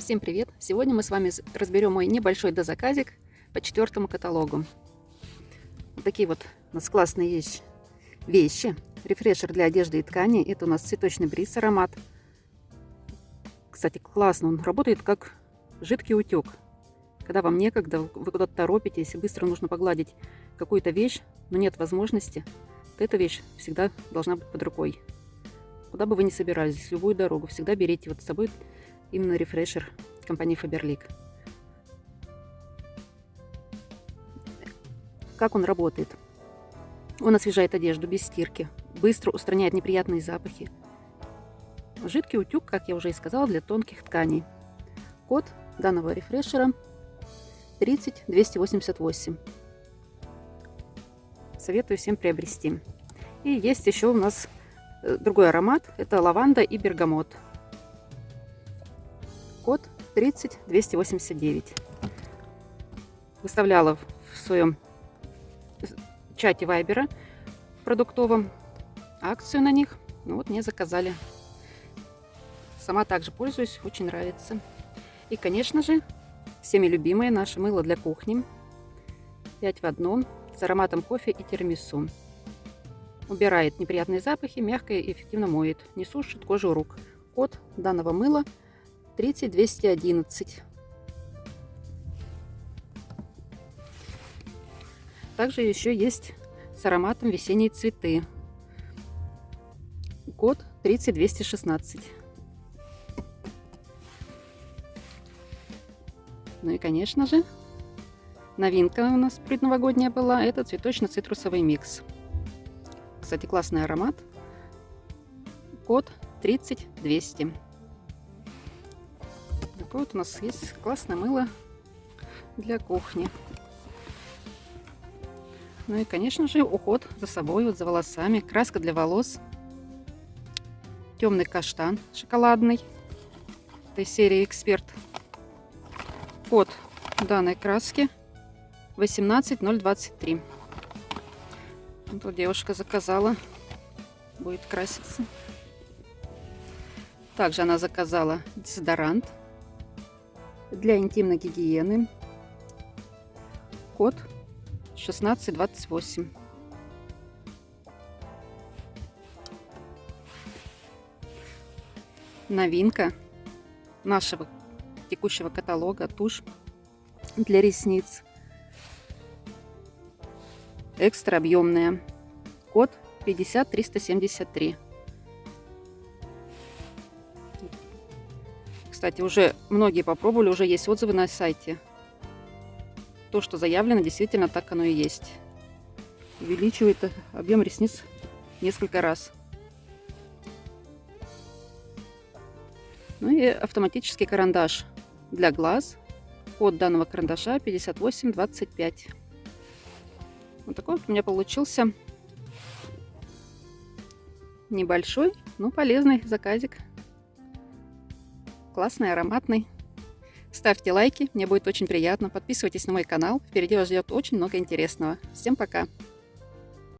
Всем привет! Сегодня мы с вами разберем мой небольшой дозаказик по четвертому каталогу. Вот такие вот у нас классные есть вещи. Рефрешер для одежды и ткани. Это у нас цветочный бриз аромат. Кстати, классно. Он работает как жидкий утек. Когда вам некогда, вы куда-то торопитесь и быстро нужно погладить какую-то вещь, но нет возможности, то эта вещь всегда должна быть под рукой. Куда бы вы ни собирались, любую дорогу, всегда берите вот с собой именно рефрешер компании Faberlic. Как он работает? Он освежает одежду без стирки, быстро устраняет неприятные запахи. Жидкий утюг, как я уже и сказала, для тонких тканей. Код данного рефрешера 30288. Советую всем приобрести. И есть еще у нас э, другой аромат. Это лаванда и бергамот код 30289. Выставляла в своем чате Вайбера продуктовом акцию на них. Ну вот мне заказали. Сама также пользуюсь, очень нравится. И, конечно же, всеми любимое наше мыло для кухни. 5 в одном с ароматом кофе и тирамису. Убирает неприятные запахи, мягко и эффективно моет. Не сушит кожу рук. Код данного мыла 30211. Также еще есть с ароматом весенние цветы. Код 30216. Ну и, конечно же, новинка у нас предновогодняя была. Это цветочно-цитрусовый микс. Кстати, классный аромат. Код 30200. Такое вот у нас есть классное мыло для кухни. Ну и, конечно же, уход за собой, вот за волосами. Краска для волос. Темный каштан шоколадный. Этой серии «Эксперт». Код данной краски 18023. Вот девушка заказала. Будет краситься. Также она заказала дезодорант для интимной гигиены. Код 1628. Новинка нашего текущего каталога тушь для ресниц. Экстра объемная. Код 50373. Кстати, уже многие попробовали, уже есть отзывы на сайте. То, что заявлено, действительно так оно и есть. Увеличивает объем ресниц несколько раз. Ну и автоматический карандаш для глаз. Код данного карандаша 5825. Вот такой вот у меня получился небольшой, но полезный заказик классный, ароматный. Ставьте лайки, мне будет очень приятно. Подписывайтесь на мой канал. Впереди вас ждет очень много интересного. Всем пока!